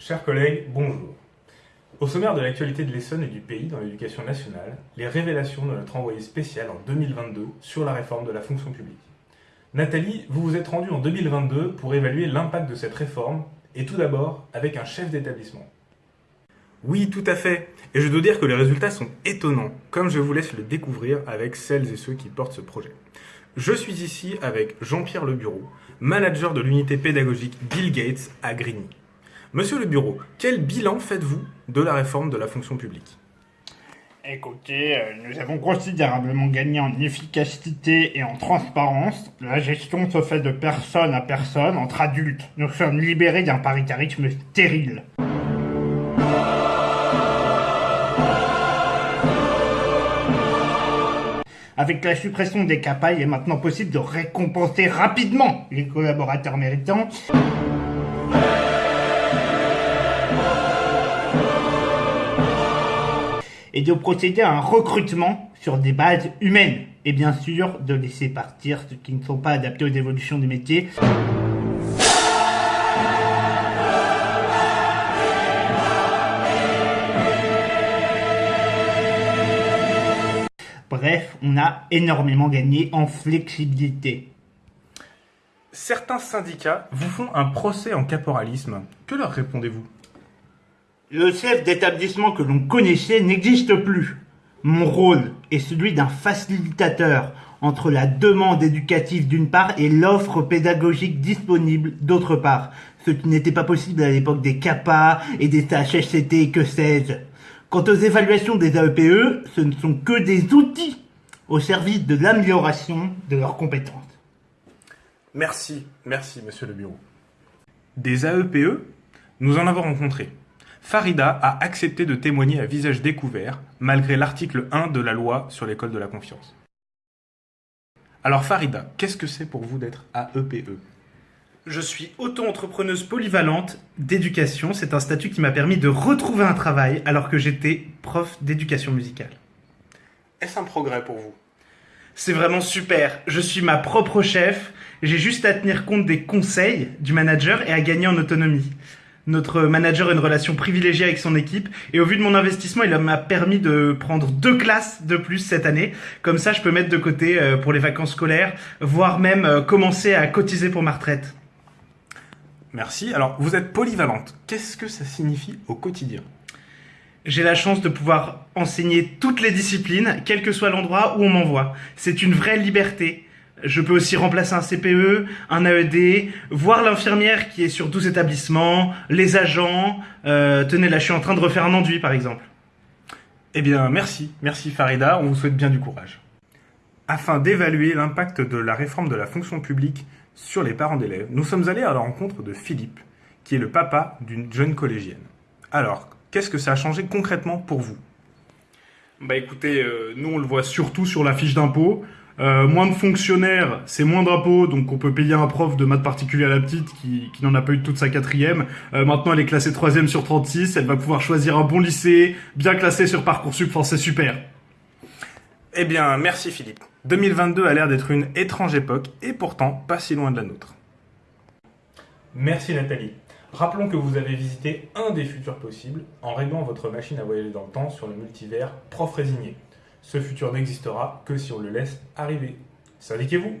Chers collègues, bonjour. Au sommaire de l'actualité de l'Essonne et du pays dans l'éducation nationale, les révélations de notre envoyé spécial en 2022 sur la réforme de la fonction publique. Nathalie, vous vous êtes rendue en 2022 pour évaluer l'impact de cette réforme, et tout d'abord avec un chef d'établissement. Oui, tout à fait. Et je dois dire que les résultats sont étonnants, comme je vous laisse le découvrir avec celles et ceux qui portent ce projet. Je suis ici avec Jean-Pierre Le Bureau, manager de l'unité pédagogique Bill Gates à Grigny. Monsieur Le Bureau, quel bilan faites-vous de la réforme de la fonction publique? Écoutez, euh, nous avons considérablement gagné en efficacité et en transparence. La gestion se fait de personne à personne, entre adultes. Nous sommes libérés d'un paritarisme stérile. Avec la suppression des CAPA, il est maintenant possible de récompenser rapidement les collaborateurs méritants. Et de procéder à un recrutement sur des bases humaines. Et bien sûr, de laisser partir ceux qui ne sont pas adaptés aux évolutions du métier. Bref, on a énormément gagné en flexibilité. Certains syndicats vous font un procès en caporalisme. Que leur répondez-vous? Le chef d'établissement que l'on connaissait n'existe plus. Mon rôle est celui d'un facilitateur entre la demande éducative d'une part et l'offre pédagogique disponible d'autre part, ce qui n'était pas possible à l'époque des CAPA et des HSCT et que sais-je. Quant aux évaluations des AEPE, ce ne sont que des outils au service de l'amélioration de leurs compétences. Merci, merci monsieur le bureau. Des AEPE, nous en avons rencontré. Farida a accepté de témoigner à visage découvert, malgré l'article 1 de la loi sur l'école de la confiance. Alors Farida, qu'est-ce que c'est pour vous d'être AEPE e? Je suis auto-entrepreneuse polyvalente d'éducation. C'est un statut qui m'a permis de retrouver un travail alors que j'étais prof d'éducation musicale. Est-ce un progrès pour vous? C'est vraiment super. Je suis ma propre chef. J'ai juste à tenir compte des conseils du manager et à gagner en autonomie. Notre manager a une relation privilégiée avec son équipe et au vu de mon investissement, il m'a permis de prendre deux classes de plus cette année. Comme ça, je peux mettre de côté euh, pour les vacances scolaires, voire même euh, commencer à cotiser pour ma retraite. Merci. Alors, vous êtes polyvalente. Qu'est-ce que ça signifie au quotidien? J'ai la chance de pouvoir enseigner toutes les disciplines, quel que soit l'endroit où on m'envoie. C'est une vraie liberté. Je peux aussi remplacer un CPE, un AED, voir l'infirmière qui est sur 12 établissements, les agents. Euh, tenez, là, je suis en train de refaire un enduit, par exemple. Eh bien, merci. Merci Farida, on vous souhaite bien du courage. Afin d'évaluer l'impact de la réforme de la fonction publique sur les parents d'élèves, nous sommes allés à la rencontre de Philippe, qui est le papa d'une jeune collégienne. Alors, qu'est-ce que ça a changé concrètement pour vous? Bah écoutez, euh, nous on le voit surtout sur la fiche d'impôt. Euh, moins de fonctionnaires, c'est moins d'impôts, donc on peut payer un prof de maths particulier à la petite qui, n'en a pas eu toute sa quatrième. Euh, maintenant, elle est classée troisième sur 36, elle va pouvoir choisir un bon lycée, bien classé sur Parcoursup, enfin c'est super. Eh bien, merci Philippe. 2022 a l'air d'être une étrange époque, et pourtant pas si loin de la nôtre. Merci Nathalie. Rappelons que vous avez visité un des futurs possibles en réglant votre machine à voyager dans le temps sur le multivers Prof Résigné. Ce futur n'existera que si on le laisse arriver. Syndiquez-vous